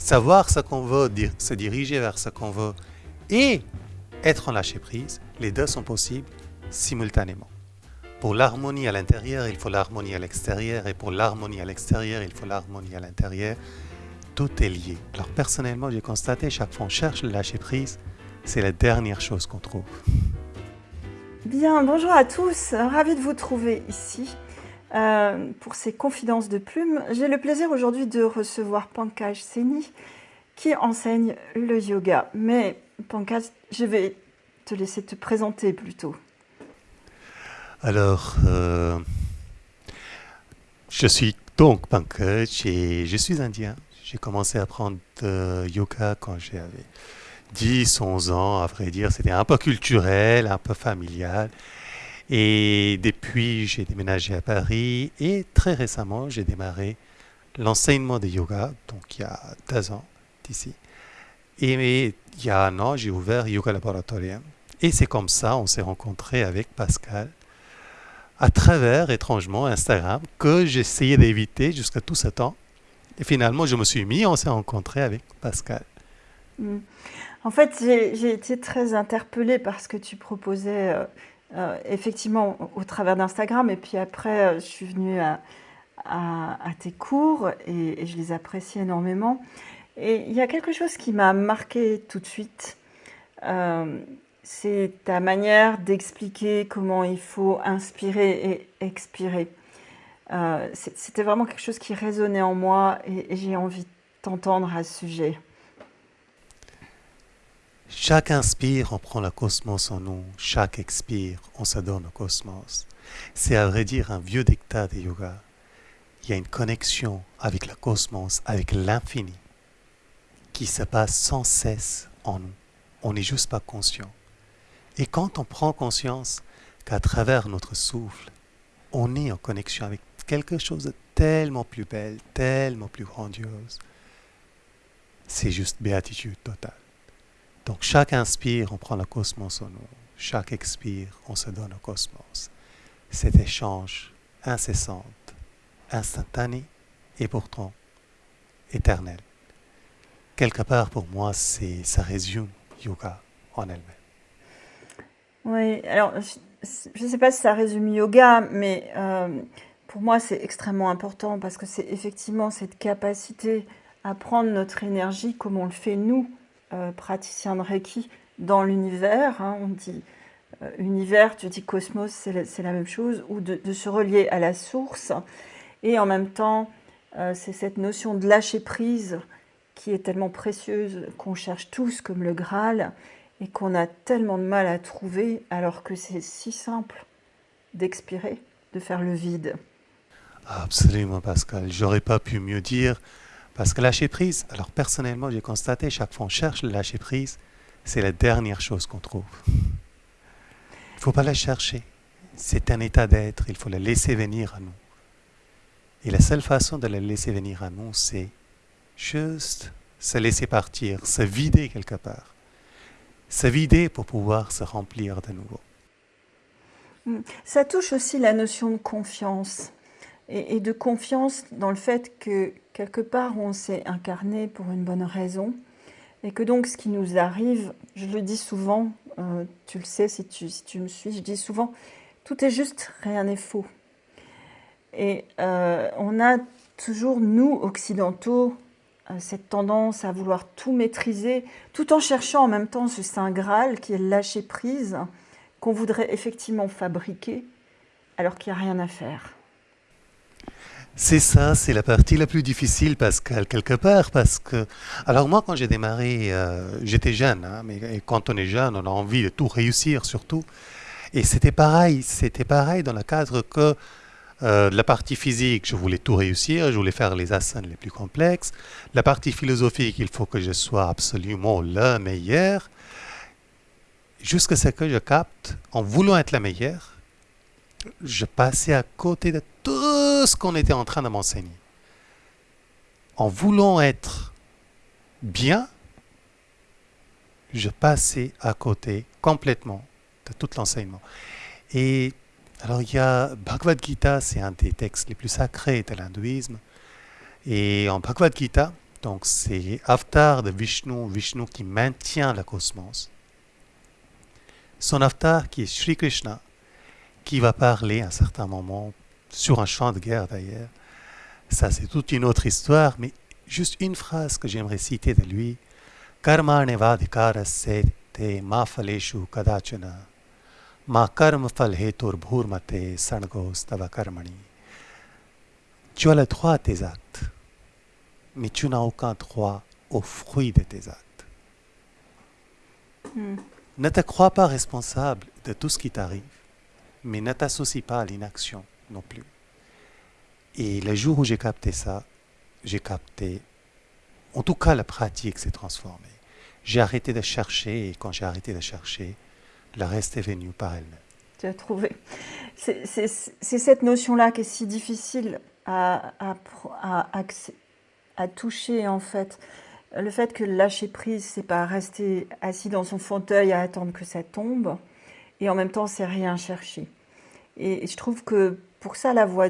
savoir ce qu'on veut, se diriger vers ce qu'on veut et être en lâcher prise, les deux sont possibles simultanément. Pour l'harmonie à l'intérieur, il faut l'harmonie à l'extérieur, et pour l'harmonie à l'extérieur, il faut l'harmonie à l'intérieur. Tout est lié. Alors personnellement, j'ai constaté, chaque fois qu'on cherche le lâcher prise, c'est la dernière chose qu'on trouve. Bien, bonjour à tous, ravi de vous trouver ici. Euh, pour ces confidences de plumes, j'ai le plaisir aujourd'hui de recevoir Pankaj Seni qui enseigne le yoga. Mais Pankaj, je vais te laisser te présenter plutôt. Alors, euh, je suis donc Pankaj et je suis indien. J'ai commencé à apprendre le yoga quand j'avais 10, 11 ans. À vrai dire, c'était un peu culturel, un peu familial. Et depuis, j'ai déménagé à Paris et très récemment, j'ai démarré l'enseignement de yoga, donc il y a deux ans d'ici. Et il y a un an, j'ai ouvert Yoga Laboratorium. Et c'est comme ça, on s'est rencontré avec Pascal à travers, étrangement, Instagram, que j'essayais d'éviter jusqu'à tout ce temps. Et finalement, je me suis mis, on s'est rencontré avec Pascal. Mm. En fait, j'ai été très interpellée par ce que tu proposais, euh, euh, effectivement, au travers d'Instagram. Et puis après, euh, je suis venue à, tes cours et, je les apprécie énormément. Et il y a quelque chose qui m'a marqué tout de suite c'est ta manière d'expliquer comment il faut inspirer et expirer. Euh, c'était vraiment quelque chose qui résonnait en moi et, j'ai envie de t'entendre à ce sujet. Chaque inspire, on prend le cosmos en nous. Chaque expire, on se donne au cosmos. C'est à vrai dire un vieux dictat de yoga. Il y a une connexion avec le cosmos, avec l'infini, qui se passe sans cesse en nous. On n'est juste pas conscient. Et quand on prend conscience qu'à travers notre souffle, on est en connexion avec quelque chose de tellement plus belle, tellement plus grandiose, c'est juste béatitude totale. Donc chaque inspire, on prend le cosmos en nous. Chaque expire, on se donne au cosmos. Cet échange incessant, instantané et pourtant éternel. Quelque part pour moi, c'est ça résume yoga en elle-même. Oui, alors je ne sais pas si ça résume yoga, mais euh, pour moi c'est extrêmement important parce que c'est effectivement cette capacité à prendre notre énergie comme on le fait nous, euh, praticiens de Reiki, dans l'univers. Hein, on dit euh, univers, tu dis cosmos, c'est la, même chose, ou de, de, se relier à la source. Et en même temps, c'est cette notion de lâcher prise qui est tellement précieuse qu'on cherche tous comme le Graal et qu'on a tellement de mal à trouver alors que c'est si simple d'expirer, de faire le vide. Absolument, Pascal. J'aurais pas pu mieux dire. Parce que lâcher prise, alors personnellement, j'ai constaté, chaque fois qu'on cherche le lâcher prise, c'est la dernière chose qu'on trouve. Il ne faut pas la chercher. C'est un état d'être, il faut la laisser venir à nous. Et la seule façon de la laisser venir à nous, c'est juste se laisser partir, se vider quelque part se vider pour pouvoir se remplir de nouveau. Hmm. Ça touche aussi la notion de confiance et, de confiance dans le fait que quelque part on s'est incarné pour une bonne raison et que donc ce qui nous arrive, je le dis souvent, euh, tu le sais si tu, si tu me suis, je dis souvent, tout est juste, rien n'est faux. Et euh, on a toujours, nous, occidentaux, euh, cette tendance à vouloir tout maîtriser, tout en cherchant en même temps ce Saint Graal qui est lâcher prise, qu'on voudrait effectivement fabriquer, alors qu'il n'y a rien à faire. C'est ça, c'est la partie la plus difficile, Pascal, quelque part, parce que... Alors moi, quand j'ai démarré, euh, j'étais jeune, hein, mais quand on est jeune, on a envie de tout réussir, surtout. Et c'était pareil, c'était pareil dans le cadre que euh, la partie physique, je voulais tout réussir, je voulais faire les asanas les plus complexes. La partie philosophique, il faut que je sois absolument le meilleur. Jusqu'à ce que je capte, en voulant être la meilleure, je passais à côté de tout ce qu'on était en train de m'enseigner. En voulant être bien, je passais à côté complètement de tout l'enseignement. Et alors il y a Bhagavad Gita, c'est un des textes les plus sacrés de l'hindouisme. Et en Bhagavad Gita, Donc c'est avatar de Vishnu, Vishnu qui maintient le cosmos. Son avatar qui est Sri Krishna, qui va parler à un certain moment, sur un champ de guerre d'ailleurs. Ça c'est toute une autre histoire, mais juste une phrase que j'aimerais citer de lui. Karmane vadikara te ma faleshu kadachana ma karma bhurmate sanagos tava karmani. Tu as le droit à tes actes mais tu n'as aucun droit au fruit de tes actes. Hmm. Ne te crois pas responsable de tout ce qui t'arrive, mais ne t'associe pas à l'inaction non plus. Et le jour où j'ai capté ça, j'ai capté, en tout cas la pratique s'est transformée. J'ai arrêté de chercher et quand j'ai arrêté de chercher, le reste est venu par elle-même. Tu as trouvé. C'est cette notion-là qui est si difficile à, à, toucher en fait. Le fait que lâcher prise, c'est pas rester assis dans son fauteuil à attendre que ça tombe, et en même temps, c'est rien chercher. Et je trouve que pour ça, la voie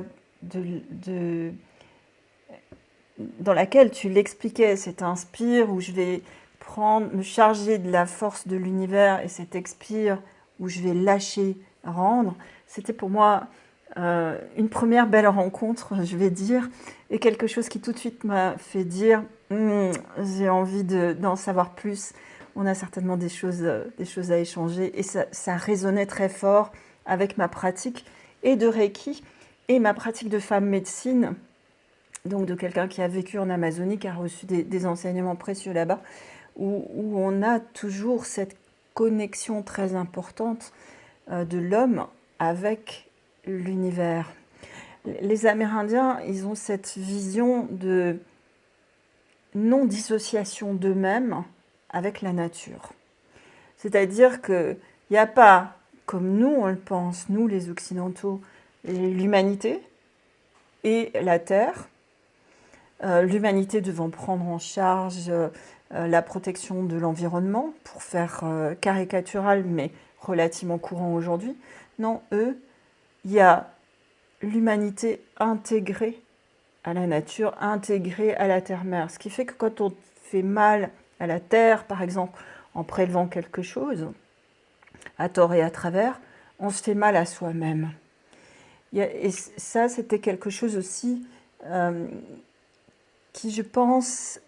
dans laquelle tu l'expliquais, c'est inspire, où je vais prendre, me charger de la force de l'univers, et cet expire, où je vais lâcher, rendre, c'était pour moi euh, une première belle rencontre, je vais dire, et quelque chose qui tout de suite m'a fait dire hmm, j'ai envie d'en savoir plus. On a certainement des choses, des choses à échanger, et ça, ça, résonnait très fort avec ma pratique et de Reiki et ma pratique de femme médecine, donc de quelqu'un qui a vécu en Amazonie, qui a reçu des, enseignements précieux là-bas, où, où, on a toujours cette connexion très importante euh, de l'homme avec l'univers. Les Amérindiens, ils ont cette vision de non-dissociation d'eux-mêmes avec la nature. C'est-à-dire qu'il n'y a pas, comme nous on le pense, nous les Occidentaux, l'humanité et la Terre, euh, l'humanité devant prendre en charge euh, la protection de l'environnement, pour faire euh, caricatural mais relativement courant aujourd'hui. Non, eux, il y a l'humanité intégrée à la nature, intégrée à la terre-mère. Ce qui fait que quand on fait mal à la terre, par exemple, en prélevant quelque chose, à tort et à travers, on se fait mal à soi-même. Et ça, c'était quelque chose aussi euh, qui, je pense,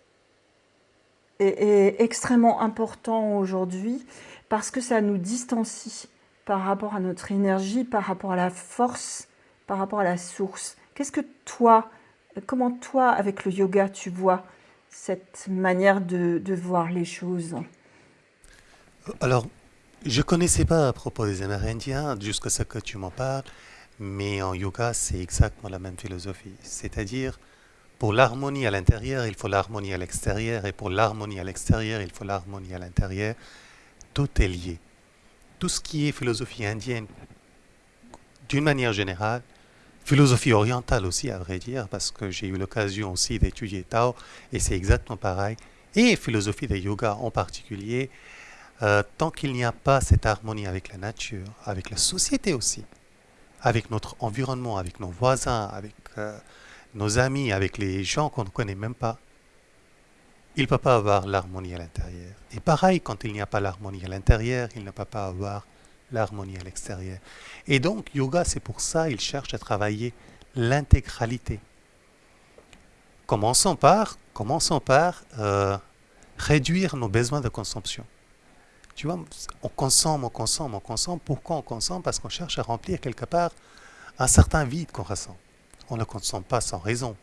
est extrêmement important aujourd'hui parce que ça nous distancie par rapport à notre énergie, par rapport à la force, par rapport à la source. Qu'est-ce que toi, comment toi, avec le yoga, tu vois cette manière de, voir les choses Alors, je ne connaissais pas à propos des Amérindiens, jusqu'à ce que tu m'en parles, mais en yoga, c'est exactement la même philosophie. C'est-à-dire, pour l'harmonie à l'intérieur, il faut l'harmonie à l'extérieur, et pour l'harmonie à l'extérieur, il faut l'harmonie à l'intérieur. Tout est lié tout ce qui est philosophie indienne, d'une manière générale, philosophie orientale aussi, à vrai dire, parce que j'ai eu l'occasion aussi d'étudier Tao, et c'est exactement pareil, et philosophie de yoga en particulier, euh, tant qu'il n'y a pas cette harmonie avec la nature, avec la société aussi, avec notre environnement, avec nos voisins, avec euh, nos amis, avec les gens qu'on ne connaît même pas, il ne peut pas avoir l'harmonie à l'intérieur. Et pareil, quand il n'y a pas l'harmonie à l'intérieur, il ne peut pas avoir l'harmonie à l'extérieur. Et donc, yoga, c'est pour ça, il cherche à travailler l'intégralité. Commençons par, commençons par euh, réduire nos besoins de consommation. Tu vois, on consomme, on consomme, on consomme. Pourquoi on consomme? Parce qu'on cherche à remplir quelque part un certain vide qu'on ressent. On ne consomme pas sans raison.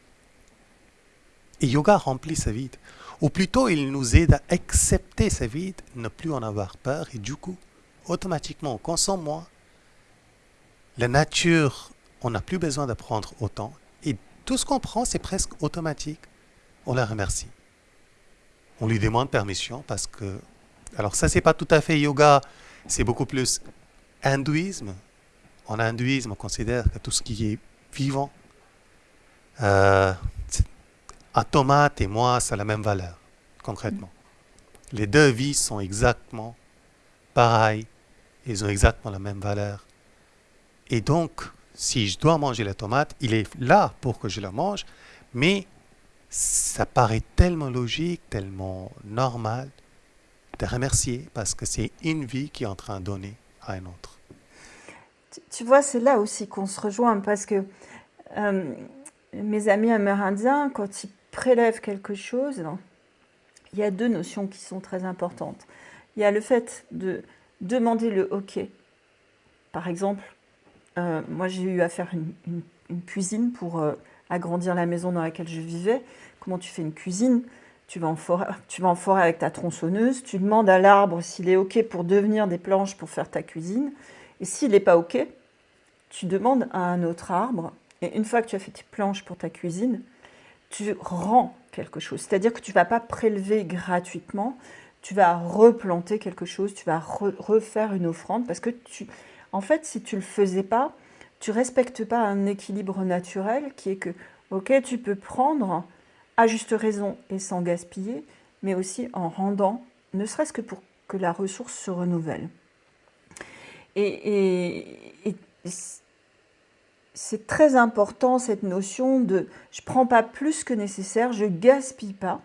Et yoga remplit ce vide. Ou plutôt, il nous aide à accepter ce vide, ne plus en avoir peur, et du coup, automatiquement, on consomme moins. La nature, on n'a plus besoin d'apprendre autant. Et tout ce qu'on prend, c'est presque automatique. On la remercie. On lui demande permission parce que... Alors ça, c'est pas tout à fait yoga, c'est beaucoup plus hindouisme. En hindouisme, on considère que tout ce qui est vivant, euh, un tomate et moi, ça a la même valeur, concrètement. Les deux vies sont exactement pareilles, ils ont exactement la même valeur. Et donc, si je dois manger la tomate, il est là pour que je la mange, mais ça paraît tellement logique, tellement normal de remercier parce que c'est une vie qui est en train de donner à une autre. Tu, vois, c'est là aussi qu'on se rejoint parce que euh, mes amis amérindiens, quand ils prélèvent quelque chose, il y a deux notions qui sont très importantes. Il y a le fait de demander le OK. Par exemple, euh, moi j'ai eu à faire une, cuisine pour euh, agrandir la maison dans laquelle je vivais. Comment tu fais une cuisine? Tu vas, en forêt, tu vas en forêt avec ta tronçonneuse, tu demandes à l'arbre s'il est OK pour devenir des planches pour faire ta cuisine. Et s'il n'est pas OK, tu demandes à un autre arbre. Et une fois que tu as fait tes planches pour ta cuisine, tu rends quelque chose. C'est-à-dire que tu ne vas pas prélever gratuitement, tu vas replanter quelque chose, tu vas refaire une offrande parce que tu, en fait, si tu le faisais pas, tu respectes pas un équilibre naturel qui est que, ok, tu peux prendre à juste raison et sans gaspiller, mais aussi en rendant, ne serait-ce que pour que la ressource se renouvelle. Et, c'est très important cette notion de je prends pas plus que nécessaire, je gaspille pas.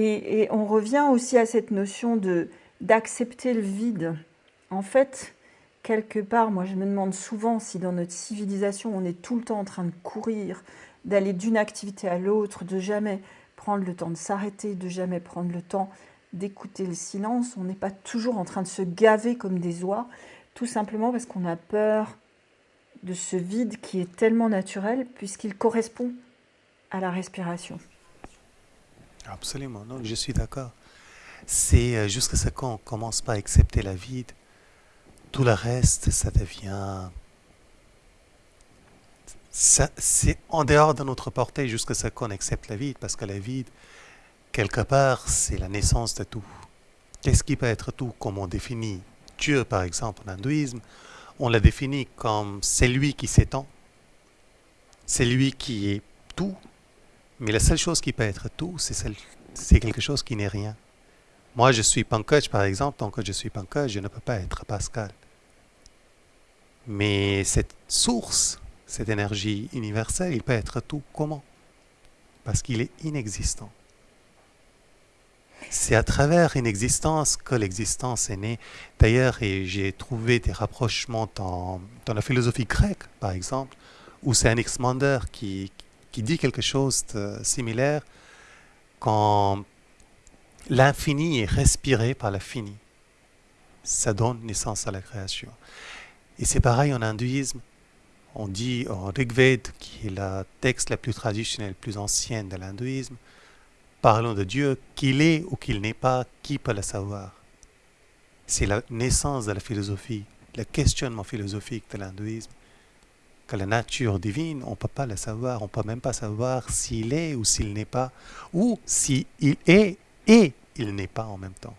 Et, on revient aussi à cette notion d'accepter le vide. En fait, quelque part, moi je me demande souvent si dans notre civilisation on est tout le temps en train de courir, d'aller d'une activité à l'autre, de jamais prendre le temps de s'arrêter, de jamais prendre le temps d'écouter le silence. On n'est pas toujours en train de se gaver comme des oies, tout simplement parce qu'on a peur de ce vide qui est tellement naturel puisqu'il correspond à la respiration. Absolument, non, je suis d'accord. C'est euh, jusqu'à ce qu'on commence pas à accepter la vide, tout le reste, ça devient... C'est en dehors de notre portée jusqu'à ce qu'on accepte la vide, parce que la vide, quelque part, c'est la naissance de tout. Qu'est-ce qui peut être tout? Comme on définit Dieu, par exemple, en hindouisme, on la définit comme c'est lui qui s'étend, c'est lui qui est tout, mais la seule chose qui peut être tout, c'est quelque chose qui n'est rien. Moi, je suis Pankaj, par exemple, tant que je suis Pankaj, je ne peux pas être Pascal. Mais cette source, cette énergie universelle, il peut être tout. Comment? Parce qu'il est inexistant. C'est à travers une existence que l'existence est née. D'ailleurs, j'ai trouvé des rapprochements dans, la philosophie grecque, par exemple, où c'est Anaximander qui, qui dit quelque chose de similaire quand l'infini est respiré par l'infini. Ça donne naissance à la création. Et c'est pareil en hindouisme. On dit en Rigved, qui est le texte le plus traditionnel, le plus ancien de l'hindouisme, parlons de Dieu, qu'il est ou qu'il n'est pas, qui peut le savoir? C'est la naissance de la philosophie, le questionnement philosophique de l'hindouisme. Que la nature divine, on ne peut pas le savoir, on ne peut même pas savoir s'il est ou s'il n'est pas, ou s'il est et il n'est pas en même temps.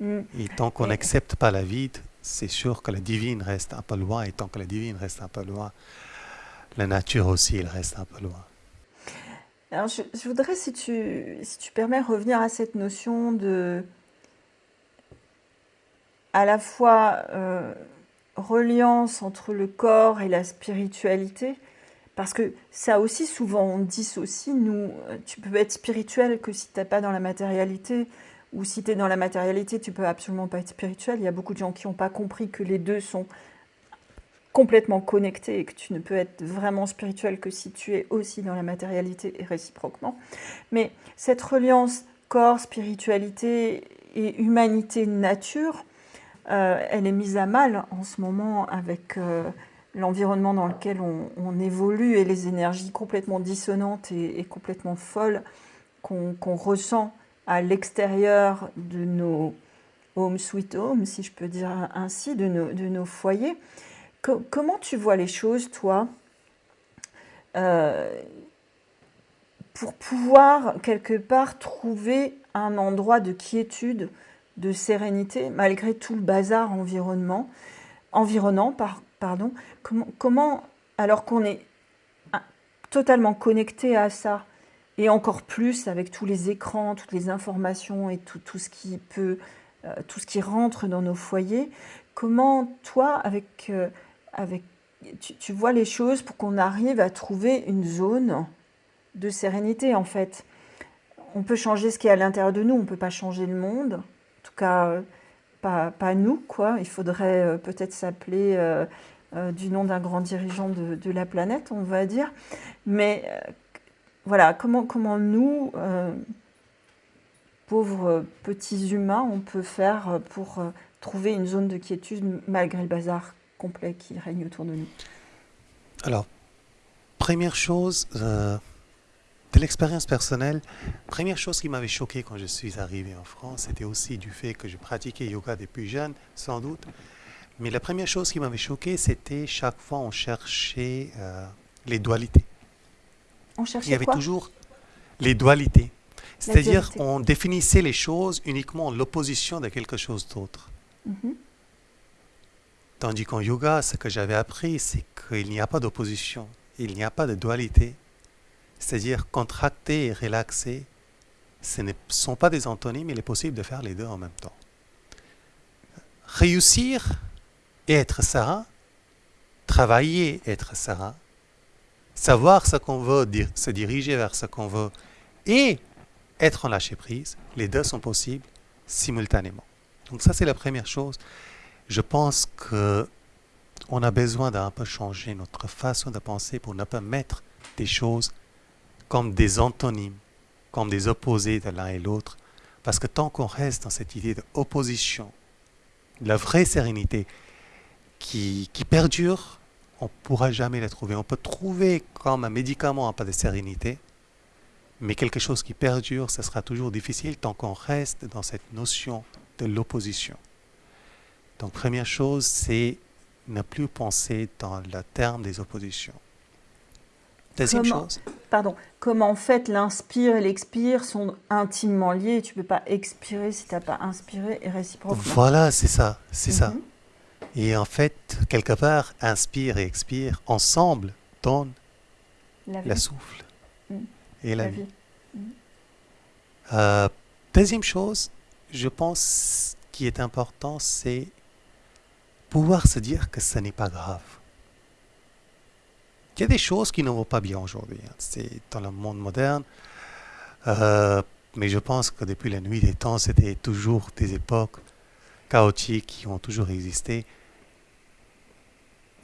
Mm. Et tant qu'on n'accepte pas la vide, c'est sûr que la divine reste un peu loin, et tant que la divine reste un peu loin, la nature aussi, elle reste un peu loin. Alors, je, voudrais, si tu, si tu permets, revenir à cette notion de à la fois euh, reliance entre le corps et la spiritualité, parce que ça aussi, souvent, on dissocie. Nous, tu peux être spirituel que si tu n'es pas dans la matérialité, ou si tu es dans la matérialité, tu peux absolument pas être spirituel. Il y a beaucoup de gens qui n'ont pas compris que les deux sont complètement connectés et que tu ne peux être vraiment spirituel que si tu es aussi dans la matérialité et réciproquement. Mais cette reliance corps, spiritualité et humanité, nature, euh, elle est mise à mal en ce moment avec euh, l'environnement dans lequel on, évolue et les énergies complètement dissonantes et, complètement folles qu'on ressent à l'extérieur de nos home sweet home, si je peux dire ainsi, de nos, de nos foyers. comment tu vois les choses, toi, euh, pour pouvoir quelque part trouver un endroit de quiétude, de sérénité, malgré tout le bazar environnement, environnant, par, pardon, comment, alors qu'on est totalement connecté à ça, et encore plus avec tous les écrans, toutes les informations et tout, ce qui peut, euh, tout ce qui rentre dans nos foyers, comment toi, avec, euh, avec tu, vois les choses pour qu'on arrive à trouver une zone de sérénité en fait? On peut changer ce qui est à l'intérieur de nous, on ne peut pas changer le monde. Cas, pas, nous, quoi. Il faudrait euh, peut-être s'appeler euh, euh, du nom d'un grand dirigeant de, de, la planète, on va dire. Mais voilà, comment, comment nous, pauvres petits humains, on peut faire pour trouver une zone de quiétude malgré le bazar complet qui règne autour de nous? Alors, première chose, de l'expérience personnelle, première chose qui m'avait choqué quand je suis arrivé en France, c'était aussi du fait que je pratiquais yoga depuis jeune, sans doute. Mais la première chose qui m'avait choqué, c'était chaque fois on cherchait euh, les dualités. On cherchait Il y avait quoi? toujours les dualités. C'est-à-dire on définissait les choses uniquement en l'opposition de quelque chose d'autre. Mhm. Tandis qu'en yoga, ce que j'avais appris, c'est qu'il n'y a pas d'opposition, il n'y a pas de dualité c'est-à-dire contracter et relaxer, ce ne sont pas des antonymes, il est possible de faire les deux en même temps. Réussir et être serein, travailler et être serein, savoir ce qu'on veut, se diriger vers ce qu'on veut et être en lâcher prise, les deux sont possibles simultanément. Donc ça c'est la première chose. Je pense que on a besoin d'un peu changer notre façon de penser pour ne pas mettre des choses comme des antonymes, comme des opposés de l'un et l'autre. Parce que tant qu'on reste dans cette idée d'opposition, la vraie sérénité qui, qui perdure, on ne pourra jamais la trouver. On peut trouver comme un médicament un peu de sérénité, mais quelque chose qui perdure, ce sera toujours difficile tant qu'on reste dans cette notion de l'opposition. Donc première chose, c'est ne plus penser dans le terme des oppositions. Deuxième chose pardon, comme en fait l'inspire et l'expire sont intimement liés. Tu ne peux pas expirer si tu n'as pas inspiré et réciproquement. Voilà, c'est ça, c'est ça. Mhm. Et en fait, quelque part, inspire et expire ensemble donnent la, souffle mhm. et la, vie. Mhm. Euh, deuxième chose, je pense qui est important, c'est pouvoir se dire que ce n'est pas grave. Il y a des choses qui ne vont pas bien aujourd'hui. Hein. C'est dans le monde moderne. Euh, mais je pense que depuis la nuit des temps, c'était toujours des époques chaotiques qui ont toujours existé.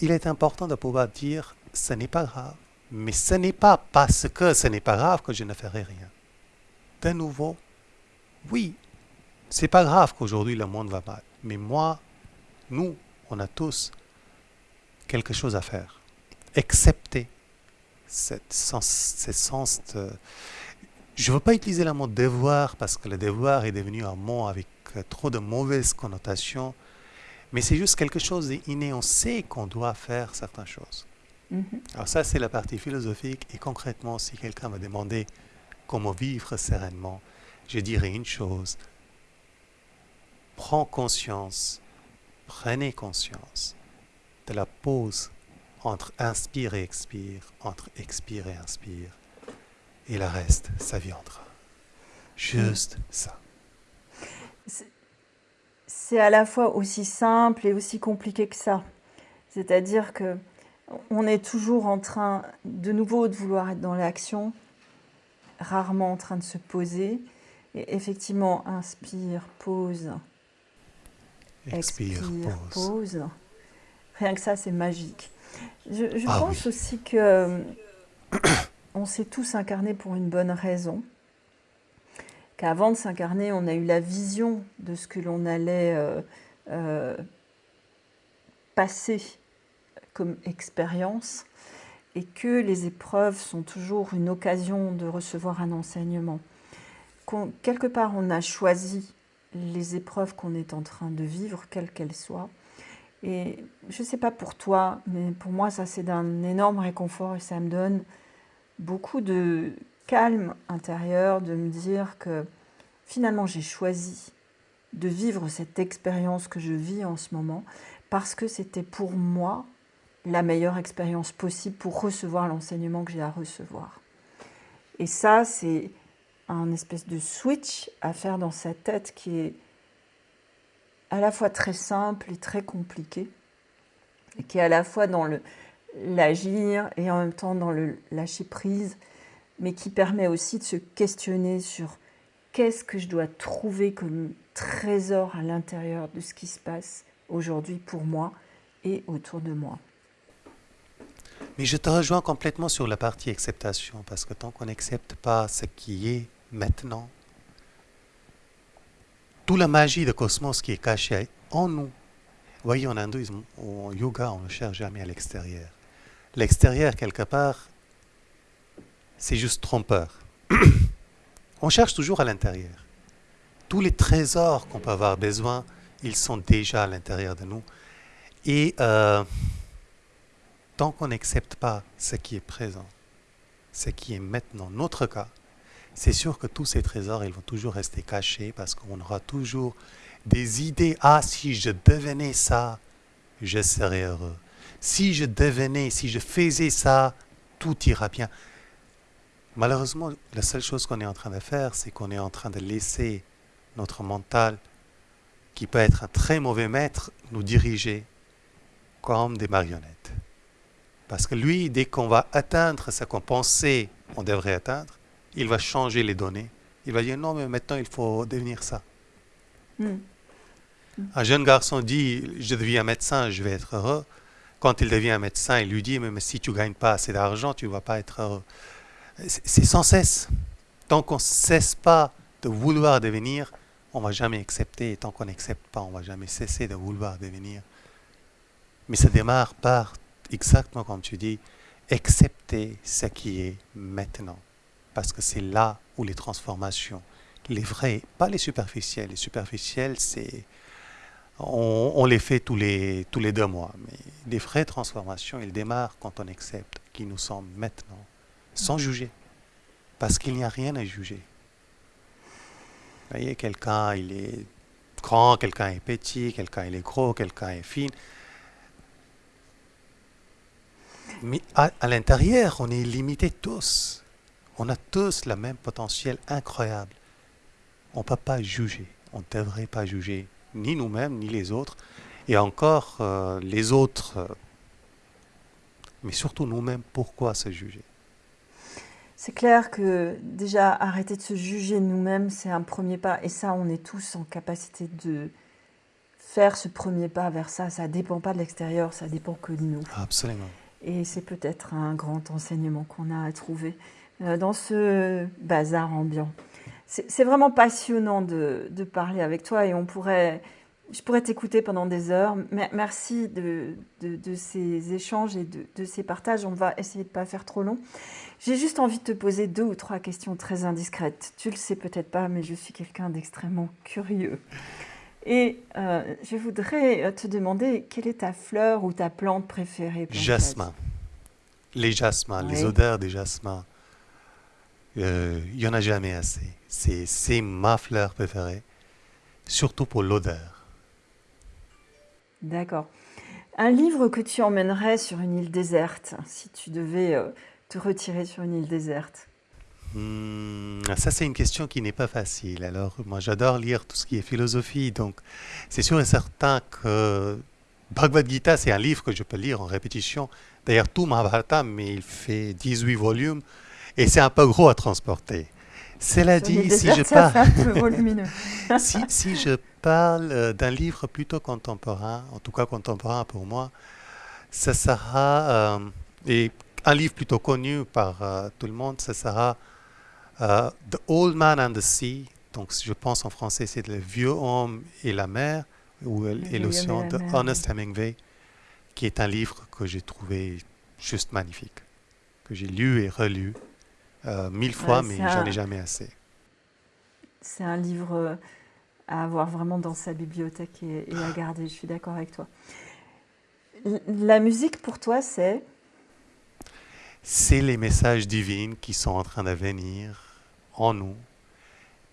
Il est important de pouvoir dire ce n'est pas grave. Mais ce n'est pas parce que ce n'est pas grave que je ne ferai rien. De nouveau, oui, c'est pas grave qu'aujourd'hui le monde va mal. Mais moi, nous, on a tous quelque chose à faire accepter cette sens, ce sens de... Je ne veux pas utiliser le mot devoir parce que le devoir est devenu un mot avec trop de mauvaises connotations, mais c'est juste quelque chose d'inné. On sait qu'on doit faire certaines choses. Mm-hmm. Alors ça, c'est la partie philosophique. Et concrètement, si quelqu'un me demandait comment vivre sereinement, je dirais une chose. Prends conscience, prenez conscience de la pause entre inspire et expire, entre expire et inspire. Et le reste, ça viendra. Juste ça. C'est à la fois aussi simple et aussi compliqué que ça. C'est-à-dire que on est toujours en train de nouveau de vouloir être dans l'action, rarement en train de se poser. Et effectivement, inspire, pause. Expire, pause. Rien que ça, c'est magique. Je, ah pense aussi que euh, on s'est tous incarnés pour une bonne raison. Qu'avant de s'incarner, on a eu la vision de ce que l'on allait euh, euh, passer comme expérience et que les épreuves sont toujours une occasion de recevoir un enseignement. quelque part, on a choisi les épreuves qu'on est en train de vivre, quelles qu'elles soient, et je ne sais pas pour toi, mais pour moi, ça c'est d'un énorme réconfort et ça me donne beaucoup de calme intérieur de me dire que finalement j'ai choisi de vivre cette expérience que je vis en ce moment parce que c'était pour moi la meilleure expérience possible pour recevoir l'enseignement que j'ai à recevoir. Et ça, c'est un espèce de switch à faire dans sa tête qui est à la fois très simple et très compliqué, qui est à la fois dans l'agir et en même temps dans le lâcher prise. mais qui permet aussi de se questionner sur qu'est-ce que je dois trouver comme trésor à l'intérieur de ce qui se passe aujourd'hui pour moi et autour de moi. Mais je te rejoins complètement sur la partie acceptation, parce que tant qu'on n'accepte pas ce qui est maintenant, toute la magie de cosmos qui est cachée en nous. Vous voyez, en hindouisme ou en yoga, on ne cherche jamais à l'extérieur. L'extérieur, quelque part, c'est juste trompeur. on cherche toujours à l'intérieur. Tous les trésors qu'on peut avoir besoin, ils sont déjà à l'intérieur de nous. Et euh, tant qu'on n'accepte pas ce qui est présent, ce qui est maintenant notre cas, c'est sûr que tous ces trésors, ils vont toujours rester cachés parce qu'on aura toujours des idées. Ah, si je devenais ça, je serais heureux. Si je devenais, si je faisais ça, tout ira bien. Malheureusement, la seule chose qu'on est en train de faire, c'est qu'on est en train de laisser notre mental, qui peut être un très mauvais maître, nous diriger comme des marionnettes. Parce que lui, dès qu'on va atteindre ce qu'on pensait on devrait atteindre, il va changer les données. Il va dire non, mais maintenant il faut devenir ça. Hmm. Un jeune garçon dit je deviens médecin, je vais être heureux. Quand il devient médecin, il lui dit mais, si tu ne gagnes pas assez d'argent, tu ne vas pas être heureux. C'est sans cesse. Tant qu'on ne cesse pas de vouloir devenir, on ne va jamais accepter. Et tant qu'on n'accepte pas, on ne va jamais cesser de vouloir devenir. Mais ça démarre par, exactement comme tu dis, accepter ce qui est maintenant. Parce que c'est là où les transformations, les vraies, pas les superficielles. Les superficielles, c'est. On, les fait tous les, tous les deux mois. Mais les vraies transformations, elles démarrent quand on accepte qui nous sommes maintenant, sans juger. Parce qu'il n'y a rien à juger. Vous voyez, quelqu'un, il est grand, quelqu'un est petit, quelqu'un il est gros, quelqu'un est fin. Mais à, l'intérieur, on est limité tous. On a tous le même potentiel incroyable. On ne peut pas juger. On ne devrait pas juger ni nous-mêmes, ni les autres. Et encore euh, les autres. Euh, mais surtout nous-mêmes, pourquoi se juger? C'est clair que déjà arrêter de se juger nous-mêmes, c'est un premier pas. Et ça, on est tous en capacité de faire ce premier pas vers ça. Ça ne dépend pas de l'extérieur, ça dépend que de nous. Absolument. Et c'est peut-être un grand enseignement qu'on a à trouver dans ce bazar ambiant. C'est vraiment passionnant de, parler avec toi et on pourrait, je pourrais t'écouter pendant des heures. Merci de, ces échanges et de, ces partages. On va essayer de ne pas faire trop long. J'ai juste envie de te poser deux ou trois questions très indiscrètes. Tu le sais peut-être pas, mais je suis quelqu'un d'extrêmement curieux. Et euh, je voudrais euh, te demander quelle est ta fleur ou ta plante préférée Jasmin. Les jasmins, les odeurs des jasmins. Euh, il n'y en a jamais assez. C'est ma fleur préférée, surtout pour l'odeur. D'accord. Un livre que tu emmènerais sur une île déserte, si tu devais te retirer sur une île déserte? Hmm, ça, c'est une question qui n'est pas facile. Alors, moi, j'adore lire tout ce qui est philosophie, donc c'est sûr et certain que Bhagavad Gita, c'est un livre que je peux lire en répétition. D'ailleurs, tout Mahabharata, mais il fait 18 volumes et c'est un peu gros à transporter. Cela dit, si je, parle... si, si, je parle d'un livre plutôt contemporain, en tout cas contemporain pour moi, ça sera, euh, et un livre plutôt connu par euh, tout le monde, ça sera euh, the Old Man and the Sea, donc je pense en français c'est Le Vieux Homme et la mer, ou et l'océan de Honest Hemingway, qui est un livre que j'ai trouvé juste magnifique, que j'ai lu et relu euh, mille fois, mais j'en ai jamais assez. C'est un livre euh, à avoir vraiment dans sa bibliothèque et, et à garder, je suis d'accord avec toi. La musique pour toi, c'est? C'est les messages divins qui sont en train de venir en nous.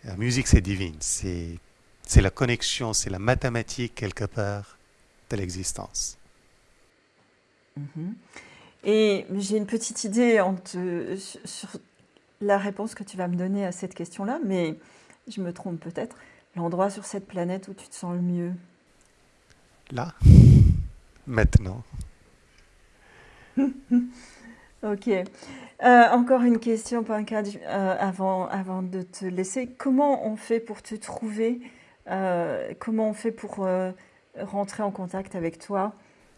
La musique, c'est divine. C'est, c'est la connexion, c'est la mathématique quelque part de l'existence. Mhm. Et j'ai une petite idée sur la réponse que tu vas me donner à cette question-là, mais je me trompe peut-être. L'endroit sur cette planète où tu te sens le mieux Là, maintenant. ok. Euh, encore une question, Pankaj, euh, avant, avant de te laisser. Comment on fait pour te trouver euh, Comment on fait pour rentrer en contact avec toi?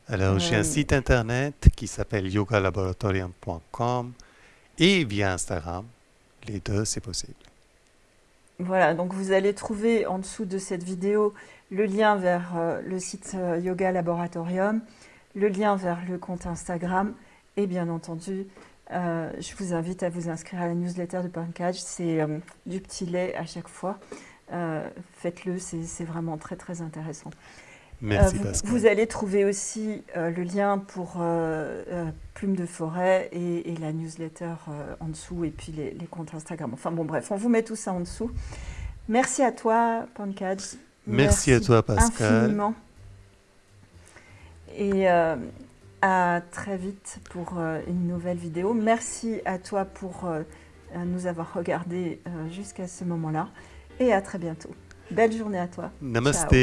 Alors, j'ai un site internet qui s'appelle yogalaboratorium.com et via Instagram. Les deux, c'est possible. Voilà, donc vous allez trouver en dessous de cette vidéo le lien vers le site Yoga Laboratorium, le lien vers le compte Instagram et bien entendu euh, je vous invite à vous inscrire à la newsletter de Pankaj. C'est euh, du petit lait à chaque fois. Euh, faites-le, c'est vraiment très très intéressant. Merci vous, Pascal. Vous allez trouver aussi le lien pour Plume de Forêt et, la newsletter en dessous et puis les, les, comptes Instagram. Enfin bon bref, on vous met tout ça en dessous. Merci à toi Pankaj. Merci, à toi Pascal. Infiniment. Et à très vite pour euh, une nouvelle vidéo. Merci à toi pour euh, nous avoir regardé euh, jusqu'à ce moment-là. Et à très bientôt. Belle journée à toi. Namaste.